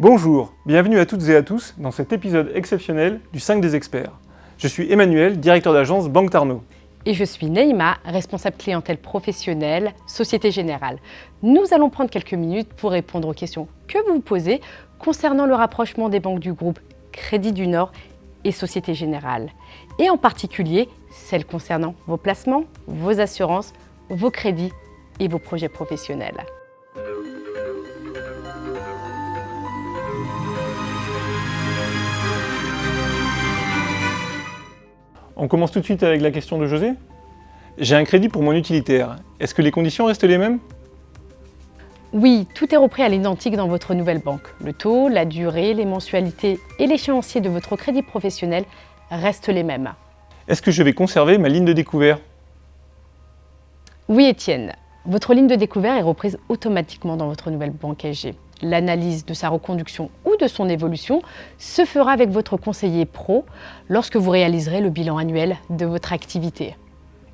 Bonjour, bienvenue à toutes et à tous dans cet épisode exceptionnel du 5 des experts. Je suis Emmanuel, directeur d'agence Banque Tarno. Et je suis Neima, responsable clientèle professionnelle, Société Générale. Nous allons prendre quelques minutes pour répondre aux questions que vous vous posez concernant le rapprochement des banques du groupe Crédit du Nord et Société Générale. Et en particulier, celles concernant vos placements, vos assurances, vos crédits et vos projets professionnels. On commence tout de suite avec la question de José. J'ai un crédit pour mon utilitaire. Est-ce que les conditions restent les mêmes? Oui, tout est repris à l'identique dans votre nouvelle banque. Le taux, la durée, les mensualités et l'échéancier de votre crédit professionnel restent les mêmes. Est-ce que je vais conserver ma ligne de découvert? Oui, Étienne. Votre ligne de découvert est reprise automatiquement dans votre nouvelle banque SG. L'analyse de sa reconduction ou de son évolution se fera avec votre conseiller pro lorsque vous réaliserez le bilan annuel de votre activité.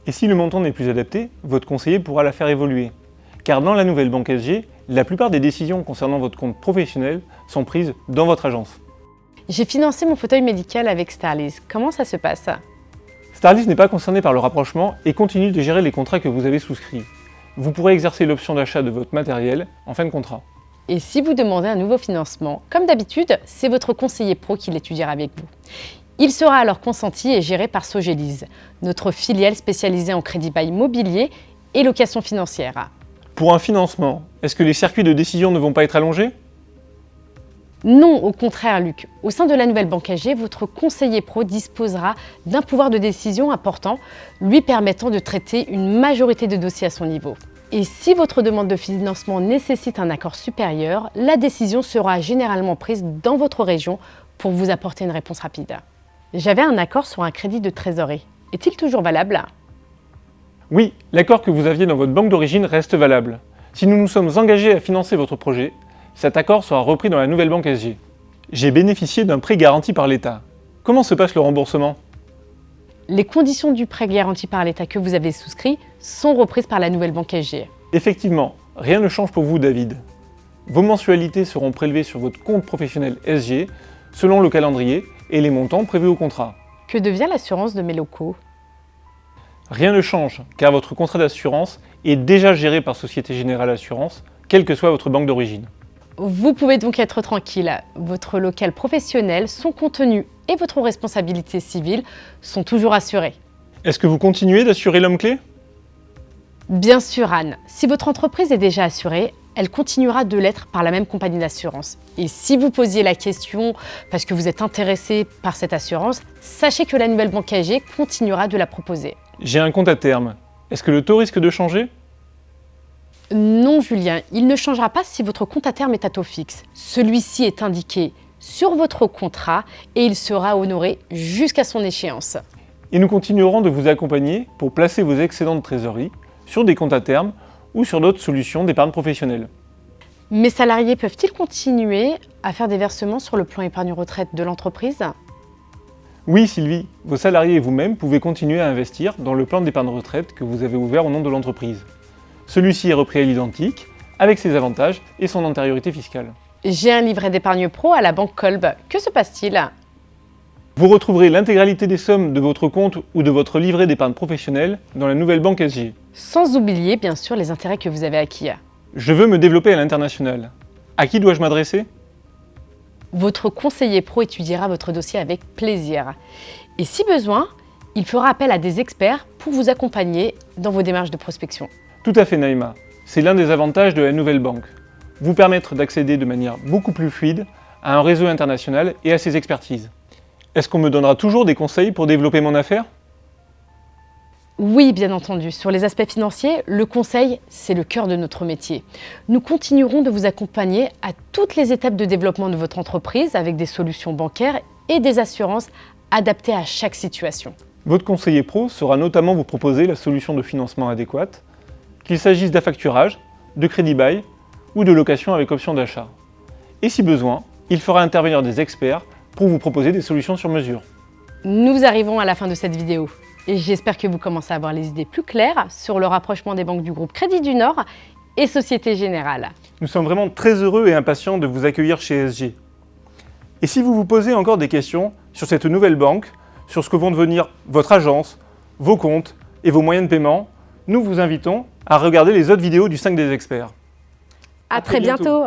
Et si le montant n'est plus adapté, votre conseiller pourra la faire évoluer. Car dans la nouvelle banque SG, la plupart des décisions concernant votre compte professionnel sont prises dans votre agence. J'ai financé mon fauteuil médical avec Starlys. Comment ça se passe? Starlys n'est pas concerné par le rapprochement et continue de gérer les contrats que vous avez souscrits. Vous pourrez exercer l'option d'achat de votre matériel en fin de contrat. Et si vous demandez un nouveau financement, comme d'habitude, c'est votre conseiller pro qui l'étudiera avec vous. Il sera alors consenti et géré par Sogélise, notre filiale spécialisée en crédit bail mobilier et location financière. Pour un financement, est-ce que les circuits de décision ne vont pas être allongés? Non, au contraire Luc. Au sein de la nouvelle banque AG, votre conseiller pro disposera d'un pouvoir de décision important, lui permettant de traiter une majorité de dossiers à son niveau. Et si votre demande de financement nécessite un accord supérieur, la décision sera généralement prise dans votre région pour vous apporter une réponse rapide. J'avais un accord sur un crédit de trésorerie. Est-il toujours valable? Oui, l'accord que vous aviez dans votre banque d'origine reste valable. Si nous nous sommes engagés à financer votre projet, cet accord sera repris dans la nouvelle banque SG. J'ai bénéficié d'un prêt garanti par l'État. Comment se passe le remboursement? Les conditions du prêt garanti par l'État que vous avez souscrit sont reprises par la nouvelle banque SG. Effectivement, rien ne change pour vous David. Vos mensualités seront prélevées sur votre compte professionnel SG selon le calendrier et les montants prévus au contrat. Que devient l'assurance de mes locaux? Rien ne change car votre contrat d'assurance est déjà géré par Société Générale Assurance, quelle que soit votre banque d'origine. Vous pouvez donc être tranquille, votre local professionnel, son contenu et votre responsabilité civile sont toujours assurés. Est-ce que vous continuez d'assurer l'homme clé? Bien sûr Anne, si votre entreprise est déjà assurée, elle continuera de l'être par la même compagnie d'assurance. Et si vous posiez la question parce que vous êtes intéressé par cette assurance, sachez que la nouvelle banque AG continuera de la proposer. J'ai un compte à terme. Est-ce que le taux risque de changer? Non, Julien, il ne changera pas si votre compte à terme est à taux fixe. Celui-ci est indiqué sur votre contrat et il sera honoré jusqu'à son échéance. Et nous continuerons de vous accompagner pour placer vos excédents de trésorerie sur des comptes à terme ou sur d'autres solutions d'épargne professionnelle. Mes salariés peuvent-ils continuer à faire des versements sur le plan épargne retraite de l'entreprise? Oui Sylvie, vos salariés et vous-même pouvez continuer à investir dans le plan d'épargne retraite que vous avez ouvert au nom de l'entreprise. Celui-ci est repris à l'identique, avec ses avantages et son antériorité fiscale. J'ai un livret d'épargne pro à la banque Kolb. Que se passe-t-il? Vous retrouverez l'intégralité des sommes de votre compte ou de votre livret d'épargne professionnelle dans la nouvelle banque SG. Sans oublier, bien sûr, les intérêts que vous avez acquis. Je veux me développer à l'international. À qui dois-je m'adresser? Votre conseiller pro étudiera votre dossier avec plaisir. Et si besoin, il fera appel à des experts pour vous accompagner dans vos démarches de prospection. Tout à fait Naïma, c'est l'un des avantages de la nouvelle banque. Vous permettre d'accéder de manière beaucoup plus fluide à un réseau international et à ses expertises. Est-ce qu'on me donnera toujours des conseils pour développer mon affaire? Oui, bien entendu. Sur les aspects financiers, le conseil, c'est le cœur de notre métier. Nous continuerons de vous accompagner à toutes les étapes de développement de votre entreprise avec des solutions bancaires et des assurances adaptées à chaque situation. Votre conseiller pro saura notamment vous proposer la solution de financement adéquate, qu'il s'agisse d'affacturage, de crédit bail ou de location avec option d'achat. Et si besoin, il fera intervenir des experts pour vous proposer des solutions sur mesure. Nous arrivons à la fin de cette vidéo et j'espère que vous commencez à avoir les idées plus claires sur le rapprochement des banques du groupe Crédit du Nord et Société Générale. Nous sommes vraiment très heureux et impatients de vous accueillir chez SG. Et si vous vous posez encore des questions sur cette nouvelle banque, sur ce que vont devenir votre agence, vos comptes et vos moyens de paiement, nous vous invitons à regarder les autres vidéos du 5 des experts. À, très bientôt.